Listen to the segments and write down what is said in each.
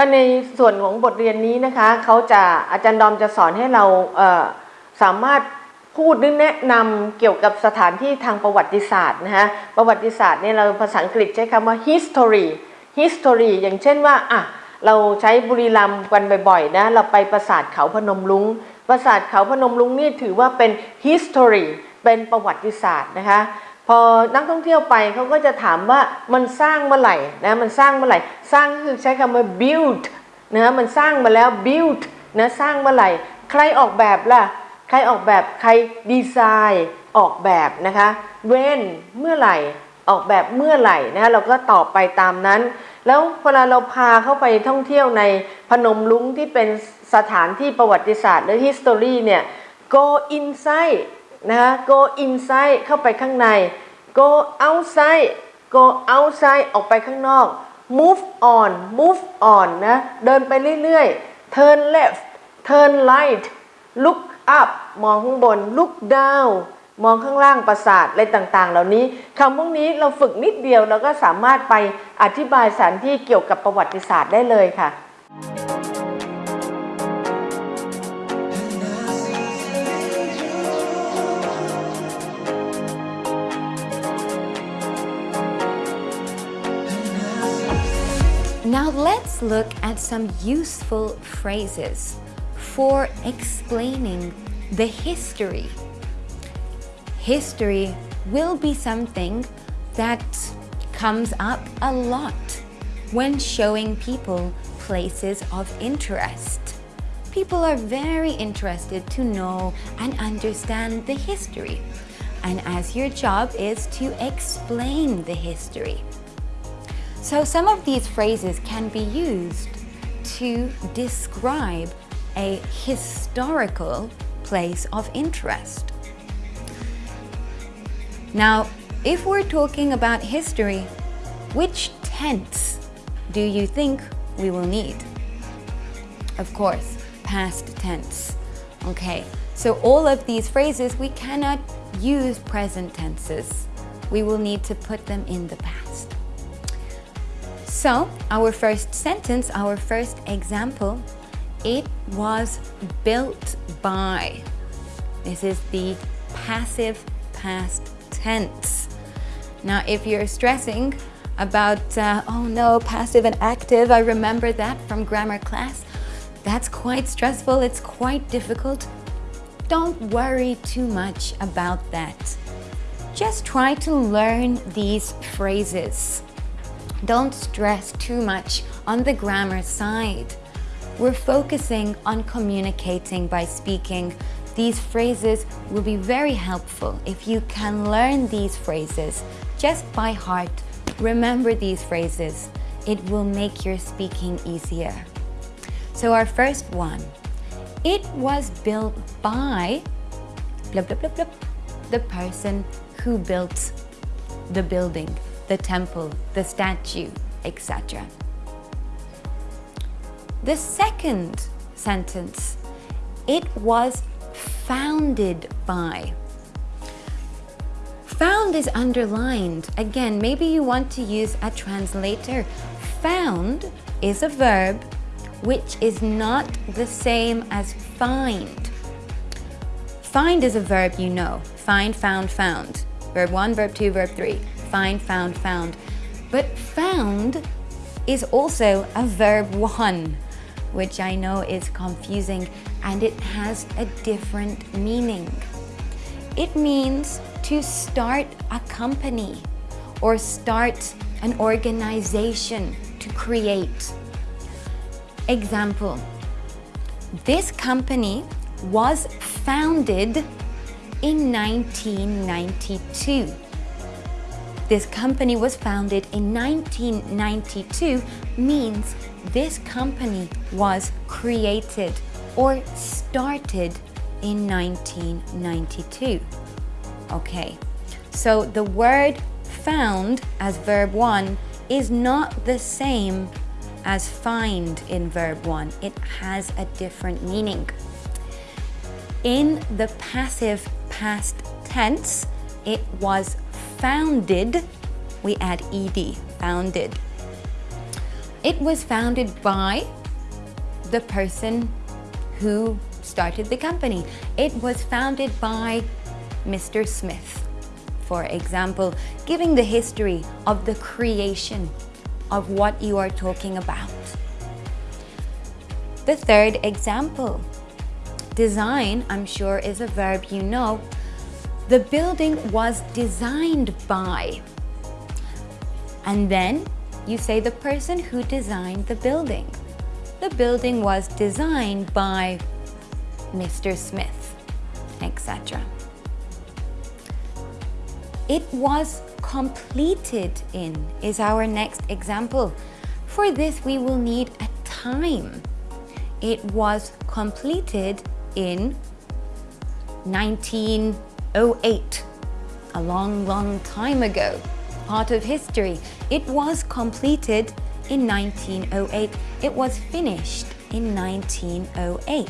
ถ้าในส่วนของบทเรียนนี้นะคะเขาจะอาจารย์ดอมจะสอนให้เราเสามารถพูดหรือแนะนำเกี่ยวกับสถานที่ทางประวัติศาสตร์นะคะประวัติศาสตร์เนี่ยเราภาษาอังกฤษใช้คำว่า history history อย่างเช่นว่าอะเราใช้บุรีรัมย์กันบ่อยๆนะเราไปปราสาทเขาพนมลุง ปราสาทเขาพนมลุงนี่ถือว่าเป็น history เป็นประวัติศาสตร์นะคะพอนักท่องเที่ยวไปเขาก็จะถามว่ามันสร้างเมื่อไหร่นะมันสร้างเมื่อไหร่สร้างคือใช้คำว่า build นะมันสร้างมาแล้ว build นะสร้างเมื่อไหร่ ใครออกแบบล่ะ ใครออกแบบใครดีไซน์ออกแบบนะคะ when เมื่อไหร่ออกแบบเมื่อไหร่นะเราก็ตอบไปตามนั้น แล้วเวลาเราพาเข้าไปท่องเที่ยวในพนมลุงที่เป็นสถานที่ประวัติศาสตร์หรือ history เนี่ย go inside นะคะ go inside เข้าไปข้างใน go outside go outside ออกไปข้างนอก move on move on นะ เดินไปเรื่อยๆ turn left turn right look up มองข้างบน look down มองข้างล่างปราสาทอะไรต่างๆ เหล่านี้คำพวกนี้เราฝึกนิดเดียวเราก็สามารถไปอธิบายสถานที่เกี่ยวกับประวัติศาสตร์ได้เลยค่ะ Now let's look at some useful phrases for explaining the history. History will be something that comes up a lot when showing people places of interest. People are very interested to know and understand the history. And as your job is to explain the history. So some of these phrases can be used to describe a historical place of interest. Now, if we're talking about history, which tense do you think we will need? Of course, past tense. Okay, so all of these phrases, we cannot use present tenses. We will need to put them in the past. So, our first sentence, our first example, it was built by. This is the passive past tense. Now, if you're stressing about, uh, oh no, passive and active, I remember that from grammar class. That's quite stressful, it's quite difficult. Don't worry too much about that. Just try to learn these phrases. Don't stress too much on the grammar side. We're focusing on communicating by speaking. These phrases will be very helpful if you can learn these phrases just by heart. Remember these phrases. It will make your speaking easier. So our first one, it was built by blah, blah, blah, blah, the person who built the building, the temple, the statue, etc. The second sentence, it was founded by. Found is underlined. Again, maybe you want to use a translator. Found is a verb which is not the same as find. Find is a verb you know. Find, found, found. Verb 1, verb 2, verb 3. Find, found, found. But found is also a verb 1, which I know is confusing and it has a different meaning. It means to start a company or start an organization to create. Example, this company was founded in 1992. This company was founded in 1992 means this company was created or started in 1992. Okay, so the word found as verb 1 is not the same as find in verb 1. It has a different meaning. In the passive past tense, it was founded. We add ed, founded. It was founded by the person who started the company. It was founded by Mr. Smith. For example, giving the history of the creation of what you are talking about. The third example, design, I'm sure is a verb you know. The building was designed by. And then you say the person who designed the building. The building was designed by Mr. Smith, etc. It was completed in is our next example. For this, we will need a time. It was completed in 1908, a long, long time ago. Part of history. It was completed in 1908. It was finished in 1908.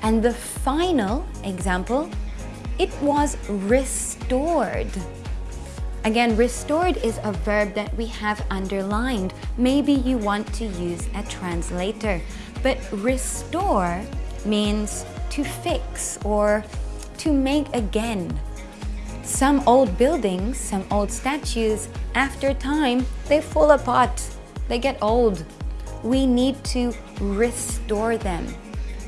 And the final example, it was restored. Again, restored is a verb that we have underlined. Maybe you want to use a translator, but restore means to fix or to make again. Some old buildings, some old statues, after time, they fall apart. They get old. We need to restore them.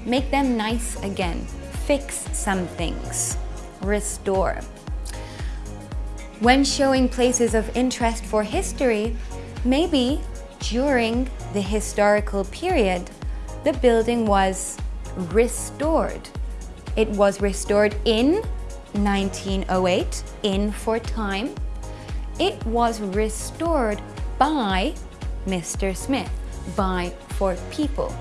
Make them nice again. Fix some things. Restore. When showing places of interest for history, maybe during the historical period, the building was restored. It was restored in 1908, in for time. It was restored by Mr. Smith, by for people.